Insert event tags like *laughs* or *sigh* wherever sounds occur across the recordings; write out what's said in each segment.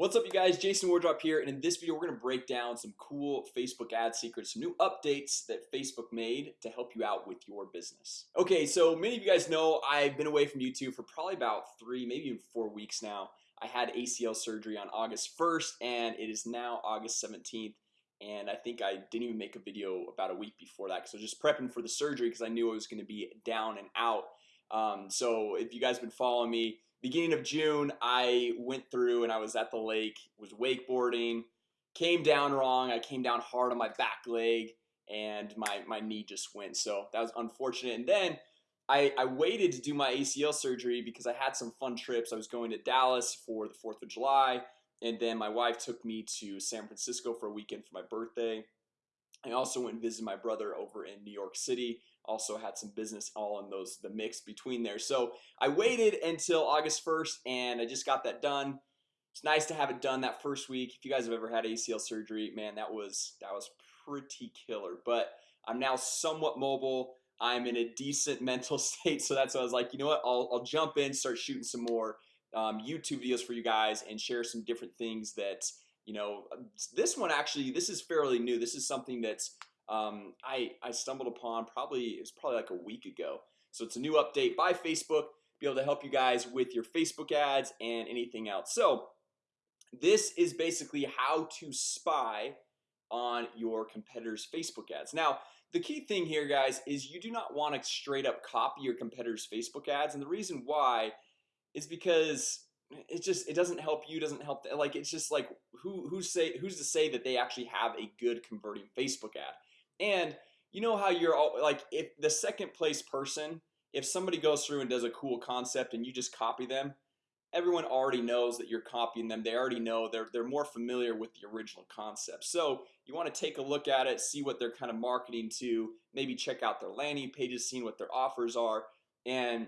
What's up you guys? Jason Wardrop here and in this video we're gonna break down some cool Facebook ad secrets some new updates that Facebook made to help you out with your business. Okay, so many of you guys know I've been away from YouTube for probably about three maybe even four weeks now. I had ACL surgery on August 1st and it is now August 17th and I think I didn't even make a video about a week before that because I was just prepping for the surgery because I knew I was to be down and out um, so if you guys have been following me beginning of June I went through and I was at the lake was wakeboarding came down wrong I came down hard on my back leg and my my knee just went. So that was unfortunate. And then I, I waited to do my ACL surgery because I had some fun trips. I was going to Dallas for the 4th of July and then my wife took me to San Francisco for a weekend for my birthday I also went and visited my brother over in New York City also had some business all in those the mix between there. So I waited until August 1st and I just got that done. It's nice to have it done that first week. If you guys have ever had ACL surgery man that was that was pretty killer. But I'm now somewhat mobile. I'm in a decent *laughs* mental state so that's why I was like you know what? I'll, I'll jump in start shooting some more um, YouTube videos for you guys and share some different things that you know this one actually this is fairly new. This is something that's um, I, I stumbled upon probably it's probably like a week ago. So it's a new update by Facebook be able to help you guys with your Facebook ads and anything else. So this is basically how to spy on your competitors Facebook ads. Now the key thing here guys is you do not want to straight up copy your competitors Facebook ads and the reason why is because it just it doesn't help you doesn't help like it's just like who who say who's to say that they actually have a good converting Facebook ad? And you know how you're all like if the second place person if somebody goes through and does a cool concept and you just copy them everyone already knows that you're copying them. They already know they're they're more familiar with the original concept. So you want to take a look at it see what they're kind of marketing to maybe check out their landing pages seeing what their offers are. And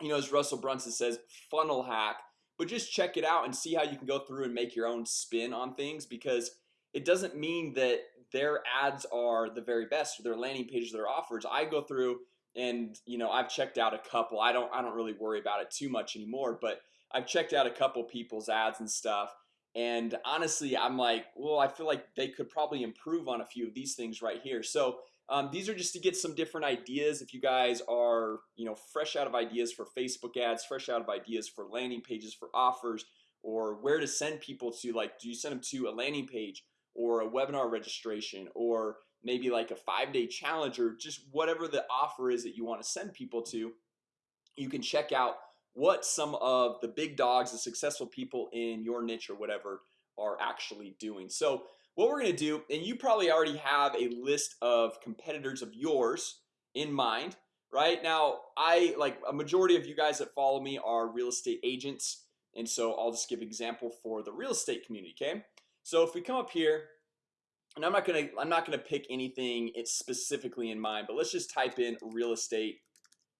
you know as Russell Brunson says funnel hack but just check it out and see how you can go through and make your own spin on things because it doesn't mean that their ads are the very best or their landing pages their offers. I go through and you know I've checked out a couple. I don't I don't really worry about it too much anymore but I've checked out a couple people's ads and stuff. And honestly I'm like well I feel like they could probably improve on a few of these things right here. So um, these are just to get some different ideas. If you guys are you know fresh out of ideas for Facebook ads fresh out of ideas for landing pages for offers or where to send people to like do you send them to a landing page or a webinar registration or maybe like a five-day challenge or just whatever the offer is that you want to send people to you can check out what some of the big dogs the successful people in your niche or whatever are actually doing. So what we're gonna do and you probably already have a list of competitors of yours in mind right? Now I like a majority of you guys that follow me are real estate agents and so I'll just give example for the real estate community Okay, so if we come up here and I'm not gonna I'm not gonna pick anything it's specifically in mind But let's just type in real estate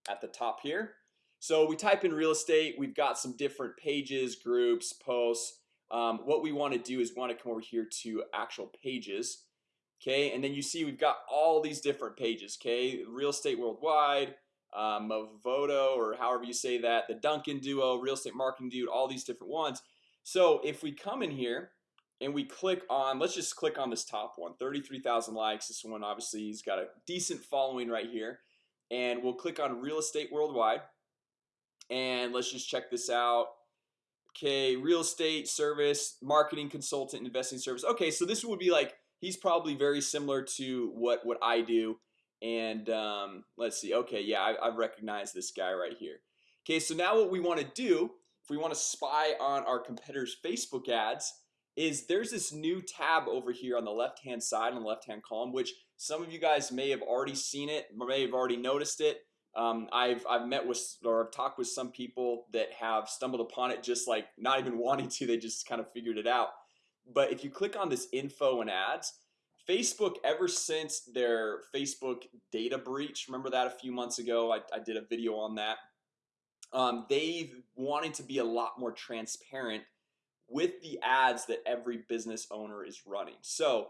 at the top here. So we type in real estate We've got some different pages groups posts um, what we want to do is want to come over here to actual pages Okay, and then you see we've got all these different pages Okay, real estate worldwide um, Voto or however you say that the Duncan duo real estate marketing dude all these different ones. So if we come in here and we click on let's just click on this top one 33,000 likes. This one obviously he's got a decent following right here. And we'll click on real estate worldwide. And let's just check this out Okay, real estate service marketing consultant investing service. Okay, so this would be like he's probably very similar to what what I do. And um, let's see Okay, yeah, I, I've recognized this guy right here. Okay, so now what we want to do if we want to spy on our competitors Facebook ads is there's this new tab over here on the left hand side on the left hand column which some of you guys may have already seen it may have already noticed it um, I've I've met with or I've talked with some people that have stumbled upon it just like not even *laughs* wanting to they just kind of figured it out. But if you click on this info and ads Facebook ever since their Facebook data breach remember that a few months ago? I, I did a video on that. Um, they've wanted to be a lot more transparent with the ads that every business owner is running. So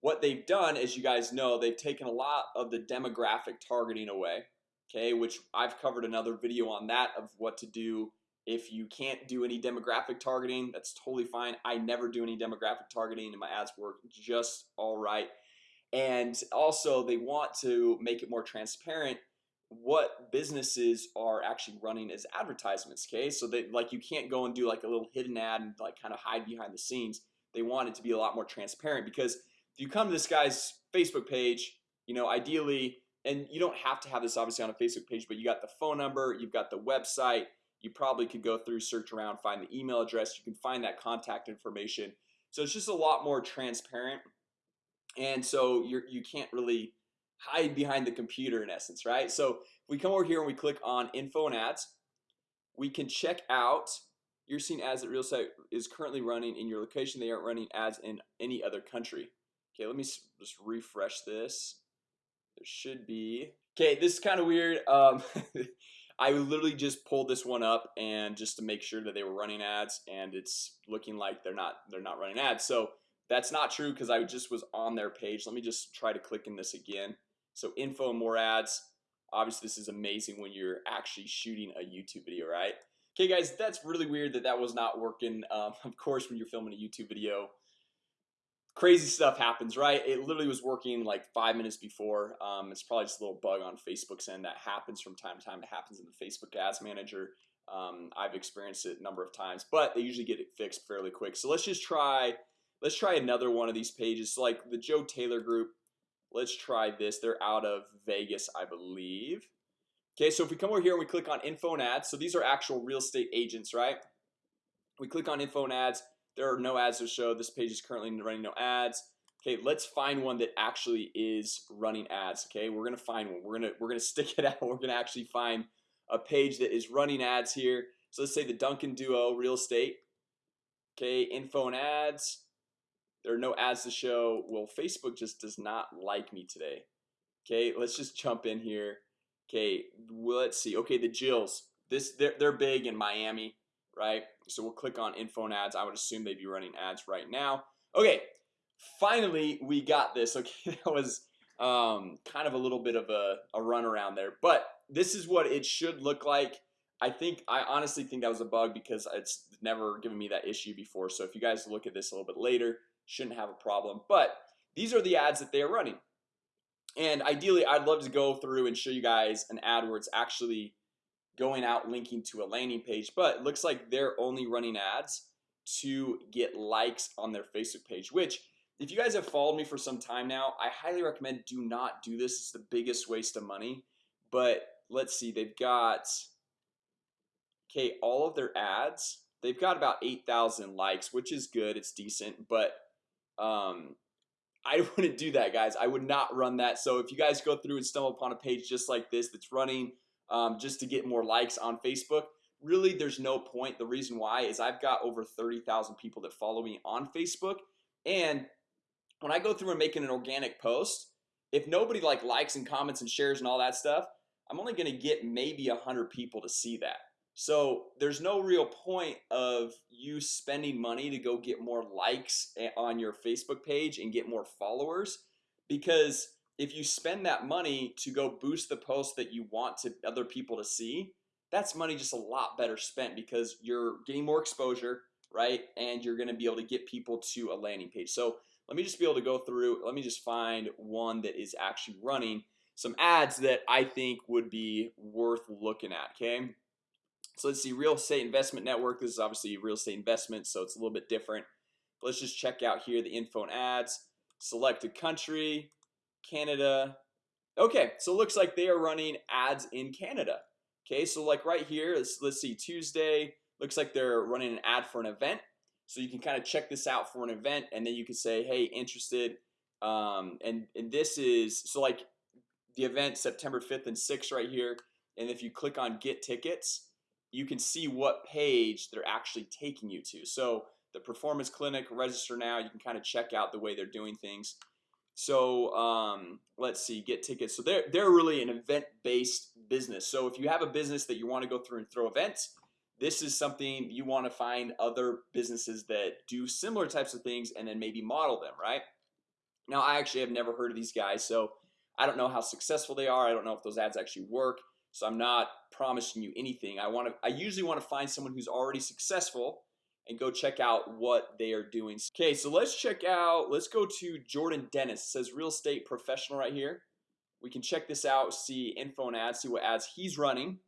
what they've done as you guys know they've taken a lot of the demographic targeting away Okay, which I've covered another video on that of what to do if you can't do any demographic targeting that's totally fine. I never do any demographic targeting and my ads work just all right. And also they want to make it more transparent what businesses are actually running as advertisements okay? So that like you can't go and do like a little hidden ad and like kind of hide behind the scenes. They want it to be a lot more transparent because if you come to this guy's Facebook page you know ideally and you don't have to have this obviously on a Facebook page but you got the phone number you've got the website. You probably could go through search around find the email address. You can find that contact information. So it's just a lot more transparent. And so you're you can't really hide behind the computer in essence right? So if we come over here and we click on info and ads we can check out you're seeing ads that real estate is currently running in your location. They aren't running ads in any other country. Okay let me just refresh this there should be. Okay this is kind of weird um *laughs* I literally just pulled this one up and just to make sure that they were running ads and it's looking like they're not they're not running ads. So that's not true because I just was on their page. Let me just try to click in this again. So info and more ads. Obviously this is amazing when you're actually shooting a YouTube video right? Okay guys that's really weird that that was not working um, *laughs* of course when you're filming a YouTube video crazy stuff happens right? It literally was working like five minutes before. Um, it's probably just a little bug on Facebook's end that happens from time to time. It happens in the Facebook ads manager. Um, I've experienced it a number of times but they usually get it fixed fairly quick. So let's just try let's try another one of these pages. Like the Joe Taylor group let's try this. They're out of Vegas I believe. Okay so if we come over here and we click on info and ads so these are actual real estate agents right? We click on info and ads there are no ads to show. This page is currently running no ads. Okay let's find one that actually is running ads okay? We're gonna find one. We're gonna we're gonna *laughs* stick it out. We're gonna actually find a page that is running ads here. So let's say the Duncan duo real estate okay? Info and ads. There are no ads to show. Well Facebook just does not like me today okay? Let's just jump in here okay? Let's see. Okay the Jills. This they're, they're big in Miami right? So we'll click on info and ads. I would assume they'd be running ads right now. Okay finally we got this. *laughs* Okay that was um, kind of a little bit of a, a run around there but this is what it should look like. I think I honestly think that was a bug because it's never given me that issue before. So if you guys look at this a little bit later shouldn't have a problem but these are the ads that they are running. And ideally I'd love to go through and show you guys an ad where it's actually going out linking to a landing page but it looks like they're only running ads to get likes on their Facebook page which if you guys have followed me for some time now I highly recommend do not do this. It's the biggest waste of money. But let's see they've got okay all of their ads they've got about 8,000 likes which is good. It's decent but um I *laughs* wouldn't do that guys. I would not run that. So if you guys go through and stumble upon a page just like this that's running um, just to get more likes on Facebook. Really there's no point. The reason why is I've got over 30,000 people that follow me on Facebook. And when I go through and making an organic post if nobody like likes and comments and shares and all that stuff I'm only gonna get maybe a hundred people to see that. So there's no real point of you spending money to go get more likes on your Facebook page and get more followers because if you spend that money to go boost the post that you want to other people to see that's money just a lot better spent because you're getting more exposure right? And you're gonna be able to get people to a landing page. So let me just be able to go through let me just find one that is actually running some ads that I think would be worth looking at okay? So let's see real estate investment network. This is obviously real estate investment so it's a little bit different. But let's just check out here the info and ads. Select a country Canada. Okay, so it looks like they are running ads in Canada. Okay, so like right here let's, let's see Tuesday looks like they're running an ad for an event. So you can kind of check this out for an event and then you can say hey interested? Um, and and this is so like the event September 5th and 6th right here and if you click on get tickets you can see what page they're actually taking you to. So the performance clinic register now you can kind of check out the way they're doing things so um, let's see get tickets. So they're they're really an event-based business. So if you have a business that you want to go through and throw events this is something you want to find other businesses that do similar types of things and then maybe model them right? Now I actually have never heard of these guys so I don't know how successful they are. I don't know if those ads actually work so I'm not promising you anything. I want to I usually want to find someone who's already successful and go check out what they are doing. Okay, so let's check out let's go to Jordan Dennis. Says real estate professional right here. We can check this out see info and ads see what ads he's running.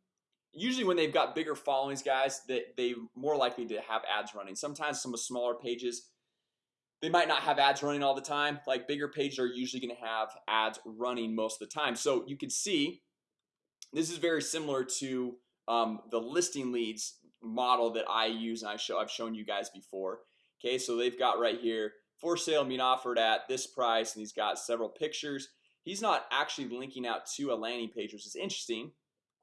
Usually when they've got bigger followings guys that they more likely to have ads running. Sometimes some of smaller pages they might not have ads running all the time. Like bigger pages are usually going to have ads running most of the time. So you can see this is very similar to um, the listing leads model that I use and I show I've shown you guys before. Okay, so they've got right here for sale being offered at this price and he's got several pictures. He's not actually linking out to a landing page, which is interesting.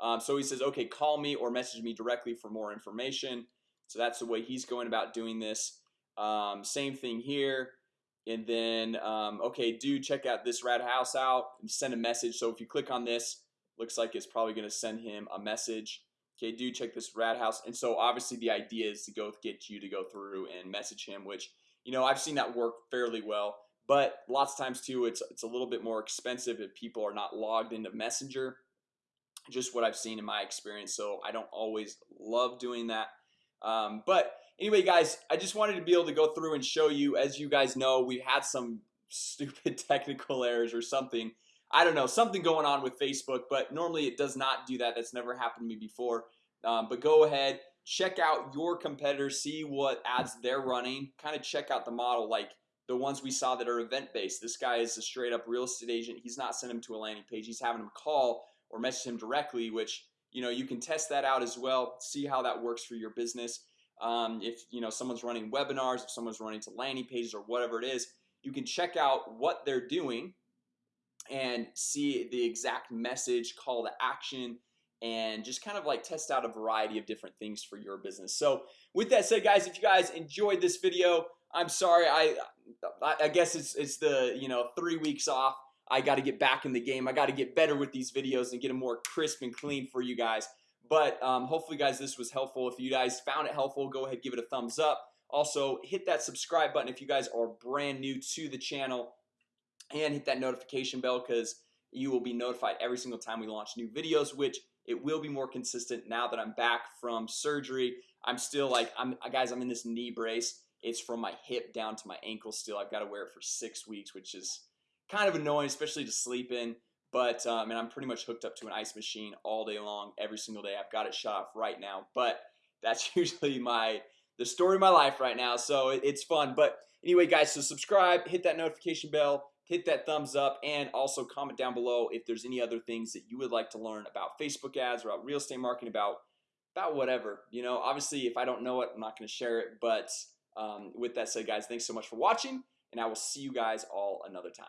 Um, So he says okay call me or message me directly for more information. So that's the way he's going about doing this. Um, same thing here. And then um, okay do check out this rat house out and send a message. So if you click on this looks like it's probably going to send him a message Okay, do check this rat house. And so obviously the idea is to go get you to go through and message him which you know I've seen that work fairly well. But lots of times too it's it's a little bit more expensive if people are not logged into messenger. Just what I've seen in my experience. So I don't always love doing that. Um, but anyway guys I just wanted to be able to go through and show you. As you guys know we had some *laughs* stupid technical errors or something I don't know something going on with Facebook but normally it does not do that. That's never happened to me before. Um, but go ahead check out your competitors see what ads they're running kind of check out the model like the ones we saw that are event-based. This guy is a straight-up real estate agent. He's not sending him to a landing page. He's having him call or message him directly which you know you can test that out as well see how that works for your business. Um, if you know someone's running webinars if someone's running to landing pages or whatever it is you can check out what they're doing and see the exact message call to action and just kind of like test out a variety of different things for your business. So with that said guys if you guys enjoyed this video I'm sorry I I guess it's it's the you know three weeks off. I got to get back in the game. I got to get better with these videos and get them more crisp and clean for you guys. But um, hopefully guys this was helpful. If you guys found it helpful go ahead give it a thumbs up. Also hit that subscribe button if you guys are brand new to the channel and hit that notification bell because you will be notified every single time we launch new videos which it will be more consistent now that I'm back from surgery. I'm still like I'm guys I'm in this knee brace. It's from my hip down to my ankle still. I've got to wear it for six weeks which is kind of annoying especially to sleep in. But um, and I'm pretty much hooked up to an ice machine all day long every single day. I've got it shut off right now. But that's *laughs* usually my the story of my life right now so it's fun. But anyway guys so subscribe hit that notification bell hit that thumbs up and also comment down below if there's any other things that you would like to learn about Facebook ads or about real estate marketing about about whatever you know? Obviously if I don't know it I'm not going to share it but um, with that said guys thanks so much for watching and I will see you guys all another time